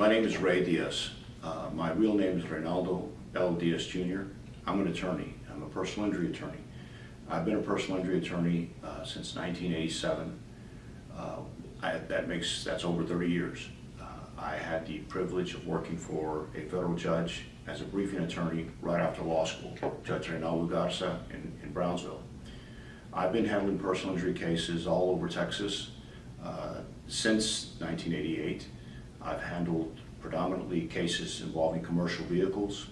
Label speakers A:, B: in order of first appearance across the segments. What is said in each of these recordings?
A: Ray Diaz. Uh, my real name is Reynaldo L. Diaz Jr. I'm an attorney. I'm a personal injury attorney. I've been a personal injury attorney uh, since 1987. Uh, I, that makes that's over 30 years. Uh, I had the privilege of working for a federal judge as a briefing attorney right after law school, Judge Reynaldo Garza in, in Brownsville. I've been handling personal injury cases all over Texas uh, since 1988. I've handled predominantly cases involving commercial vehicles,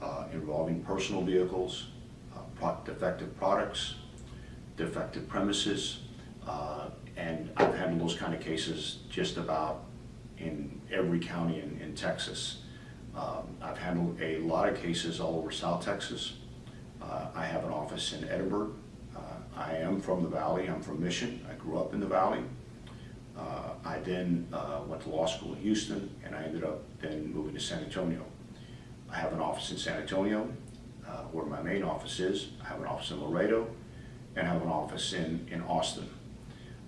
A: uh, involving personal vehicles, uh, pro defective products, defective premises, uh, and I've handled those kind of cases just about in every county in, in Texas. Um, I've handled a lot of cases all over South Texas. Uh, I have an office in Edinburg. Uh, I am from the Valley. I'm from Mission. I grew up in the Valley. I then uh, went to law school in Houston, and I ended up then moving to San Antonio. I have an office in San Antonio, uh, where my main office is. I have an office in Laredo, and I have an office in, in Austin.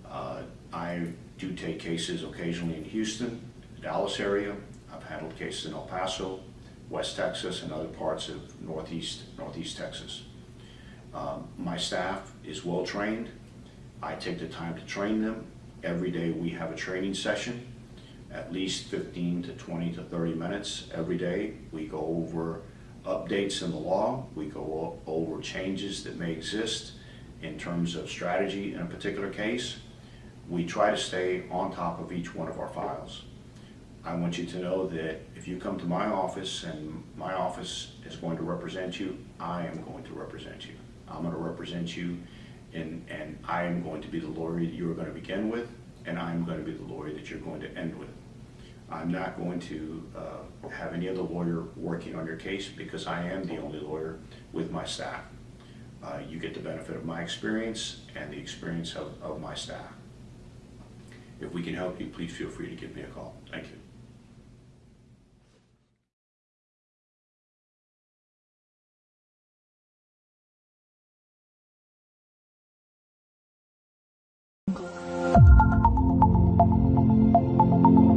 A: Uh, I do take cases occasionally in Houston, the Dallas area. I've handled cases in El Paso, West Texas, and other parts of Northeast, Northeast Texas. Um, my staff is well trained. I take the time to train them. Every day we have a training session, at least 15 to 20 to 30 minutes every day. We go over updates in the law. We go over changes that may exist in terms of strategy in a particular case. We try to stay on top of each one of our files. I want you to know that if you come to my office and my office is going to represent you, I am going to represent you. I'm going to represent you and, and I am going to be the lawyer that you are going to begin with, and I'm going to be the lawyer that you're going to end with. I'm not going to uh, have any other lawyer working on your case because I am the only lawyer with my staff. Uh, you get the benefit of my experience and the experience of, of my staff. If we can help you, please feel free to give me a call. Thank you.